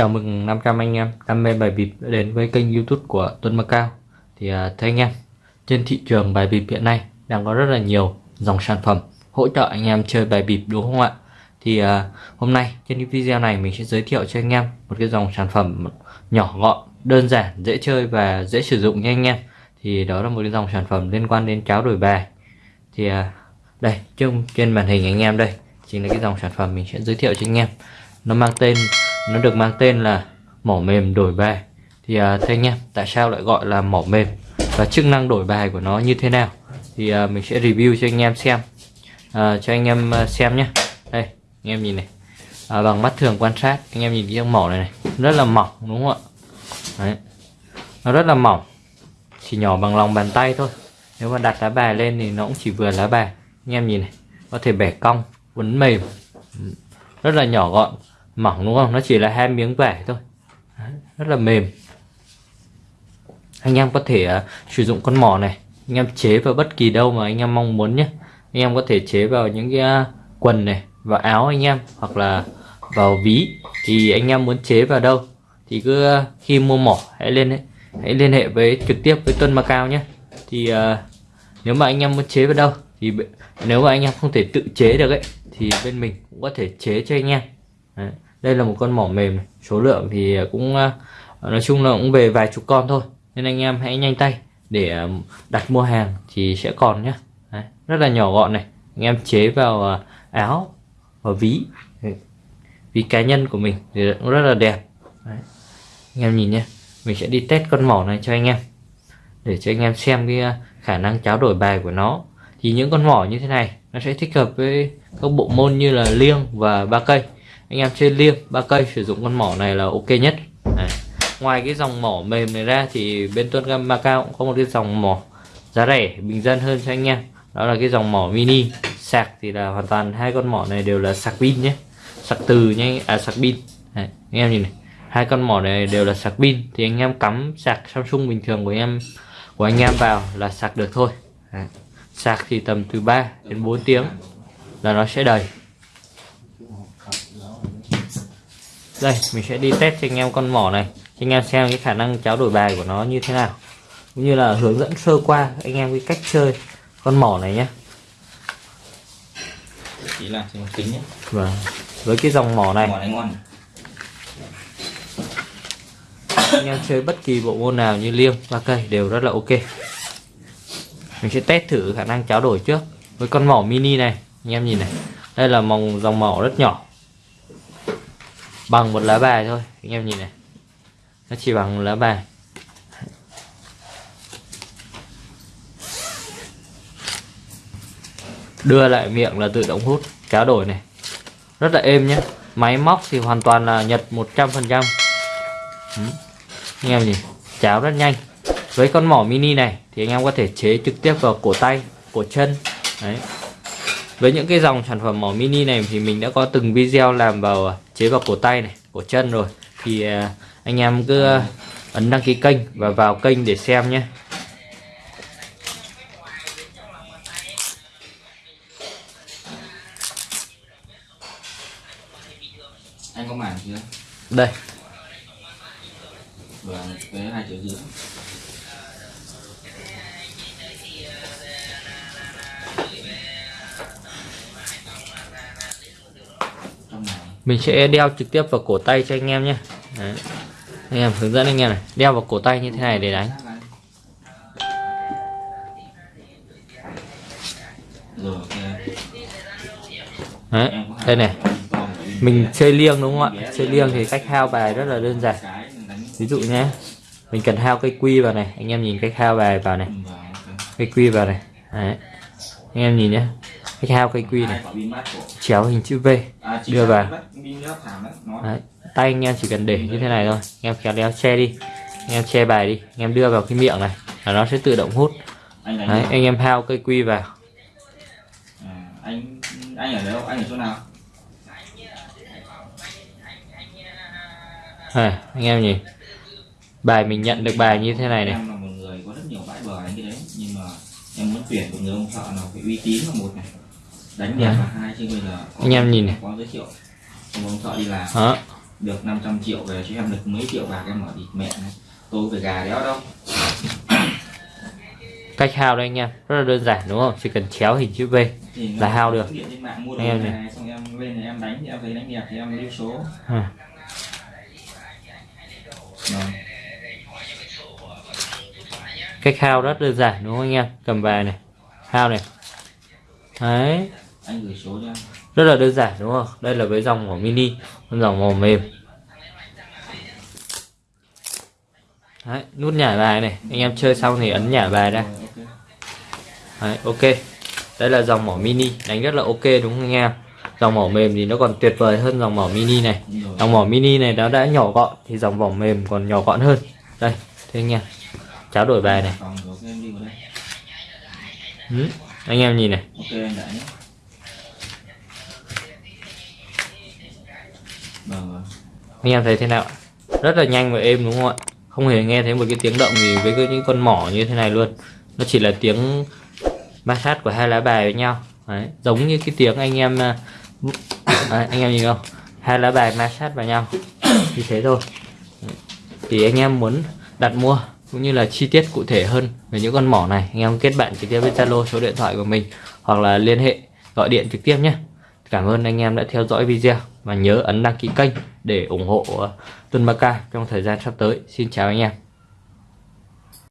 Chào mừng 500 anh em đam mê bài bịp đã đến với kênh youtube của Tuấn Macao Thì à, thưa anh em, trên thị trường bài bịp hiện nay đang có rất là nhiều dòng sản phẩm hỗ trợ anh em chơi bài bịp đúng không ạ? Thì à, hôm nay trên cái video này mình sẽ giới thiệu cho anh em một cái dòng sản phẩm nhỏ gọn, đơn giản, dễ chơi và dễ sử dụng nha anh em. Thì đó là một cái dòng sản phẩm liên quan đến cháo đổi bài. Thì à, đây, trên, trên màn hình anh em đây chính là cái dòng sản phẩm mình sẽ giới thiệu cho anh em. Nó mang tên nó được mang tên là mỏ mềm đổi bài. Thì à, thưa anh em tại sao lại gọi là mỏ mềm? Và chức năng đổi bài của nó như thế nào? Thì à, mình sẽ review cho anh em xem. À, cho anh em à, xem nhé. Đây anh em nhìn này. À, bằng mắt thường quan sát anh em nhìn cái mỏ này này. Rất là mỏng đúng không ạ? Đấy. nó rất là mỏng. Chỉ nhỏ bằng lòng bàn tay thôi. Nếu mà đặt lá bài lên thì nó cũng chỉ vừa lá bài. Anh em nhìn này có thể bẻ cong quấn mềm. Rất là nhỏ gọn mỏng đúng không? Nó chỉ là hai miếng vải thôi. Đấy, rất là mềm. Anh em có thể uh, sử dụng con mỏ này. Anh em chế vào bất kỳ đâu mà anh em mong muốn nhé. Anh em có thể chế vào những cái uh, quần này vào áo anh em hoặc là vào ví. Thì anh em muốn chế vào đâu thì cứ uh, khi mua mỏ hãy lên hãy liên hệ với trực tiếp với Tuân Macao nhé. Thì uh, nếu mà anh em muốn chế vào đâu thì nếu mà anh em không thể tự chế được ấy thì bên mình cũng có thể chế cho anh em. Đấy. đây là một con mỏ mềm. Này. số lượng thì à, cũng à, nói chung là cũng về vài chục con thôi. Nên anh em hãy nhanh tay để à, đặt mua hàng thì sẽ còn nhé Đấy. rất là nhỏ gọn này. Anh em chế vào áo và ví. Ví cá nhân của mình thì cũng rất là đẹp. Đấy. anh em nhìn nhé mình sẽ đi test con mỏ này cho anh em. Để cho anh em xem cái khả năng tráo đổi bài của nó. Thì những con mỏ như thế này, nó sẽ thích hợp với các bộ môn như là liêng và ba cây anh em chơi liêng, ba cây, sử dụng con mỏ này là ok nhất Đấy. ngoài cái dòng mỏ mềm này ra thì bên Tuân Gam Macao cũng có một cái dòng mỏ giá rẻ, bình dân hơn cho anh em đó là cái dòng mỏ mini, sạc thì là hoàn toàn hai con mỏ này đều là sạc pin nhé sạc từ nhé à sạc pin Đấy. anh em nhìn này, hai con mỏ này đều là sạc pin thì anh em cắm sạc Samsung bình thường của em, của anh em vào là sạc được thôi Đấy. sạc thì tầm từ 3 đến 4 tiếng là nó sẽ đầy đây mình sẽ đi test cho anh em con mỏ này. Cho anh em xem cái khả năng tráo đổi bài của nó như thế nào. Cũng như là hướng dẫn sơ qua anh em cái cách chơi con mỏ này nhé. Chỉ là tính nhé. Vâng với cái dòng mỏ này. Mỏ này ngon anh em chơi bất kỳ bộ môn nào như liêng ba cây đều rất là ok. Mình sẽ test thử khả năng tráo đổi trước. Với con mỏ mini này anh em nhìn này. Đây là mòng dòng mỏ rất nhỏ bằng một lá bài thôi, anh em nhìn này. Nó chỉ bằng một lá bài. Đưa lại miệng là tự động hút tráo đổi này. Rất là êm nhé máy móc thì hoàn toàn là nhật 100% ừ. anh em nhìn, cháo rất nhanh. Với con mỏ mini này thì anh em có thể chế trực tiếp vào cổ tay, cổ chân. Đấy với những cái dòng sản phẩm mỏ mini này thì mình đã có từng video làm vào chế vào cổ tay này cổ chân rồi. Thì à, anh em cứ ấn đăng ký kênh và vào kênh để xem nhé. Anh có mảng chưa? Đây. Vâng với hai triệu rưỡi mình sẽ đeo trực tiếp vào cổ tay cho anh em nhé. Đấy. anh em hướng dẫn anh em này, đeo vào cổ tay như thế này để đánh. Đấy. đây này. Mình chơi liêng đúng không ạ? Chơi liêng thì cách hao bài rất là đơn giản. Ví dụ nhé, mình cần hao cây quy vào này. Anh em nhìn cách hao bài vào này. Cây quy vào này. Đấy. anh em nhìn nhé cách hao cây quy này. Chéo hình chữ V. Đưa vào. đấy tay anh em chỉ cần để như thế này thôi. Anh em khéo léo che đi. Anh em che bài đi. Anh em đưa vào cái miệng này là nó sẽ tự động hút. Anh Đấy, anh em hao cây quy vào. Anh anh ở đâu anh ở chỗ nào à, anh em nhìn. Bài mình nhận được bài như thế này này. Em là một người có rất nhiều bãi bờ anh cái đấy. Nhưng mà em muốn tuyển một người ông thợ nào phải uy tín là một này đánh đẹp là hai chứ bây giờ có- Anh em nhìn này. có giới thiệu. Ông ông thợ đi làm. Đó được 500 triệu về chứ em được mấy triệu bạc em ở thì mẹ này tôi về gà đéo đâu. Cách hao đây anh em rất là đơn giản đúng không? Chỉ cần chéo hình chữ V thì Là hao được. Anh em này, này. này xong em lên thì em đánh thì em thấy đánh đẹp thì em lưu số. À. Vâng. cách hao rất đơn giản đúng không anh em? Cầm về này. Hao này. Đấy anh gửi số cho em rất là đơn giản đúng không? Đây là với dòng màu mini con dòng màu mềm. Đấy nút nhả bài này. Anh em chơi xong thì ấn nhả bài ra. Đấy, ok. Đây là dòng mỏ mini đánh rất là ok đúng không anh em? Dòng mỏ mềm thì nó còn tuyệt vời hơn dòng mỏ mini này. Dòng mỏ mini này nó đã nhỏ gọn thì dòng vỏ mềm còn nhỏ gọn hơn. Đây thế anh em cháo đổi bài này. Ừ. anh em nhìn này ok anh đã nhé vâng anh em thấy thế nào rất là nhanh và êm đúng không ạ? Không hề nghe thấy một cái tiếng động gì với cái những con mỏ như thế này luôn. Nó chỉ là tiếng ma sát của hai lá bài với nhau. Đấy, giống như cái tiếng anh em à, Đấy, anh em nhìn không? Hai lá bài ma sát vào nhau. Như thế thôi. Đấy. thì anh em muốn đặt mua cũng như là chi tiết cụ thể hơn về những con mỏ này anh em kết bạn trực tiếp với Zalo số điện thoại của mình hoặc là liên hệ gọi điện trực tiếp nhé. Cảm ơn anh em đã theo dõi video và nhớ ấn đăng ký kênh để ủng hộ uh, Tuân ca trong thời gian sắp tới. Xin chào anh em.